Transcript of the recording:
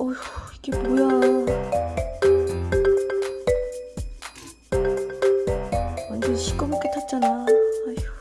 어휴 이게 뭐야. 완전 시꺼멓게 탔잖아. 아휴.